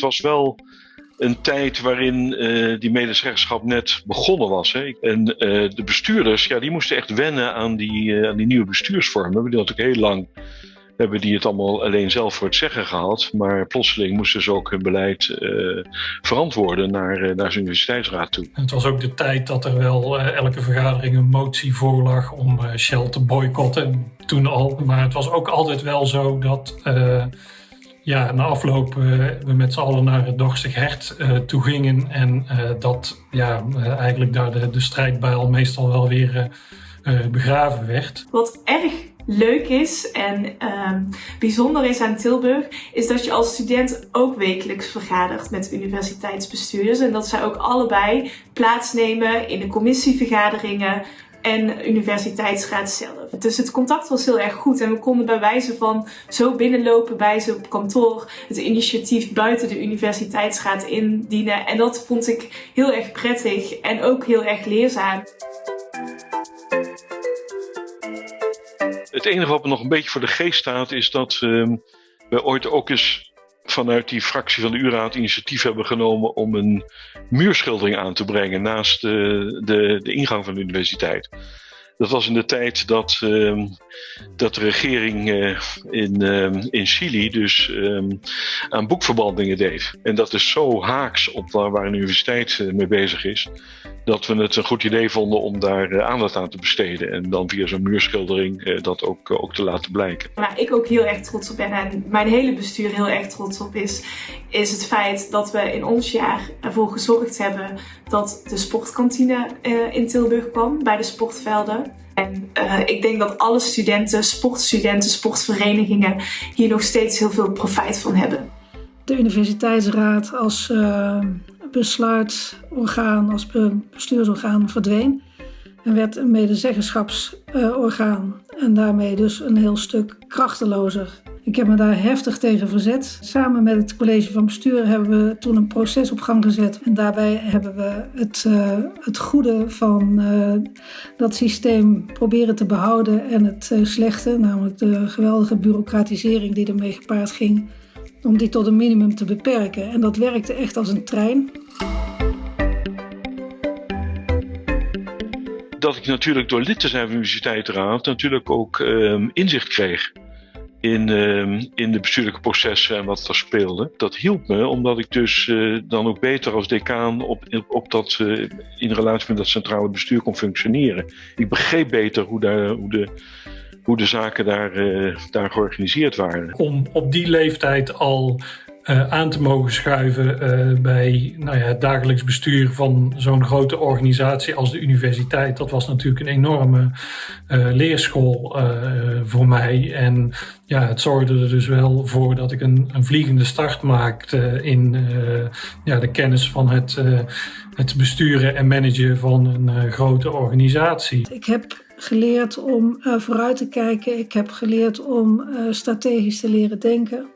Het was wel een tijd waarin uh, die medezeggenschap net begonnen was. Hè. En uh, de bestuurders, ja, die moesten echt wennen aan die, uh, aan die nieuwe bestuursvormen. We hebben natuurlijk heel lang hebben die het allemaal alleen zelf voor het zeggen gehad. Maar plotseling moesten ze ook hun beleid verantwoorden naar, naar zijn universiteitsraad toe. Het was ook de tijd dat er wel elke vergadering een motie voorlag om Shell te boycotten. Toen al. Maar het was ook altijd wel zo dat ja, na afloop we met z'n allen naar het Dorstig Hert toe gingen. En dat ja, eigenlijk daar de, de strijdbijl meestal wel weer begraven werd. Wat erg leuk is en um, bijzonder is aan Tilburg, is dat je als student ook wekelijks vergadert met universiteitsbestuurders. En dat zij ook allebei plaatsnemen in de commissievergaderingen en universiteitsraad zelf. Dus het contact was heel erg goed en we konden bij wijze van zo binnenlopen bij ze op kantoor het initiatief buiten de universiteitsraad indienen. En dat vond ik heel erg prettig en ook heel erg leerzaam. Het enige wat me nog een beetje voor de geest staat is dat uh, we ooit ook eens vanuit die fractie van de U-raad initiatief hebben genomen om een muurschildering aan te brengen naast de, de, de ingang van de universiteit. Dat was in de tijd dat, uh, dat de regering uh, in, uh, in Chili dus um, aan boekverbandingen deed. En dat is zo haaks op waar, waar een universiteit eh, mee bezig is, dat we het een goed idee vonden om daar uh, aandacht aan te besteden. En dan via zo'n muurschildering uh, dat ook, ook te laten blijken. Waar ik ook heel erg trots op ben en mijn hele bestuur heel erg trots op is, is het feit dat we in ons jaar ervoor gezorgd hebben dat de sportkantine in Tilburg kwam bij de sportvelden. En uh, ik denk dat alle studenten, sportstudenten, sportverenigingen hier nog steeds heel veel profijt van hebben. De universiteitsraad als uh, besluitsorgaan, als bestuursorgaan verdween. En werd een medezeggenschapsorgaan. En daarmee dus een heel stuk krachtelozer. Ik heb me daar heftig tegen verzet. Samen met het college van bestuur hebben we toen een proces op gang gezet. En daarbij hebben we het, uh, het goede van uh, dat systeem proberen te behouden. En het uh, slechte, namelijk de geweldige bureaucratisering die ermee gepaard ging, om die tot een minimum te beperken. En dat werkte echt als een trein. Dat ik natuurlijk door lid te zijn van de universiteitsraad natuurlijk ook um, inzicht kreeg in, uh, in de bestuurlijke processen en wat er speelde. Dat hielp me, omdat ik dus uh, dan ook beter als decaan op, op dat, uh, in relatie met dat centrale bestuur kon functioneren. Ik begreep beter hoe, daar, hoe, de, hoe de zaken daar, uh, daar georganiseerd waren. Om op die leeftijd al uh, aan te mogen schuiven uh, bij nou ja, het dagelijks bestuur van zo'n grote organisatie als de universiteit. Dat was natuurlijk een enorme uh, leerschool voor mij. En ja, het zorgde er dus wel voor dat ik een, een vliegende start maakte in ja, de kennis van het, het besturen en managen van een grote organisatie. Ik heb geleerd om vooruit te kijken. Ik heb geleerd om strategisch te leren denken.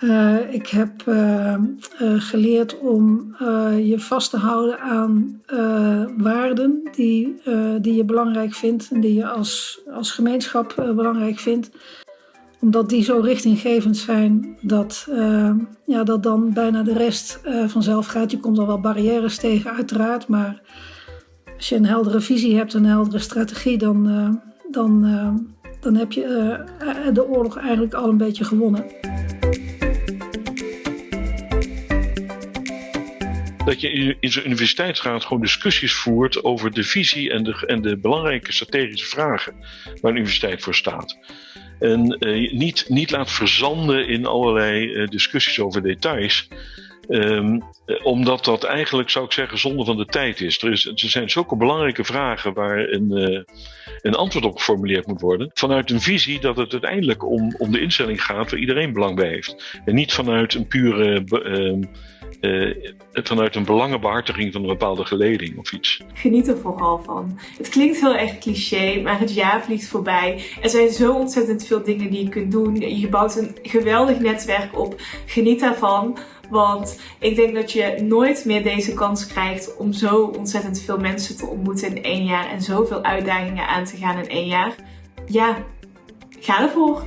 Uh, ik heb uh, geleerd om je vast te houden aan waarden die, die je belangrijk vindt en die je als, als gemeenschap belangrijk vindt. Omdat die zo richtinggevend zijn dat, ja, dat dan bijna de rest vanzelf gaat. Je komt al wel barrières tegen, uiteraard, maar als je een heldere visie hebt, een heldere strategie, dan, dan, dan heb je de oorlog eigenlijk al een beetje gewonnen. dat je in zo'n universiteitsraad gewoon discussies voert over de visie en de, en de belangrijke strategische vragen waar een universiteit voor staat. En niet, niet laat verzanden in allerlei discussies over details. Um, omdat dat eigenlijk, zou ik zeggen, zonde van de tijd is. Er, is, er zijn zulke belangrijke vragen waar een, uh, een antwoord op geformuleerd moet worden. Vanuit een visie dat het uiteindelijk om, om de instelling gaat waar iedereen belang bij heeft. En niet vanuit een pure. Uh, uh, vanuit een belangenbehartiging van een bepaalde geleding of iets. Geniet er vooral van. Het klinkt heel erg cliché, maar het jaar vliegt voorbij. Er zijn zo ontzettend veel dingen die je kunt doen. Je bouwt een geweldig netwerk op. Geniet daarvan. Want ik denk dat je nooit meer deze kans krijgt om zo ontzettend veel mensen te ontmoeten in één jaar en zoveel uitdagingen aan te gaan in één jaar. Ja, ga ervoor!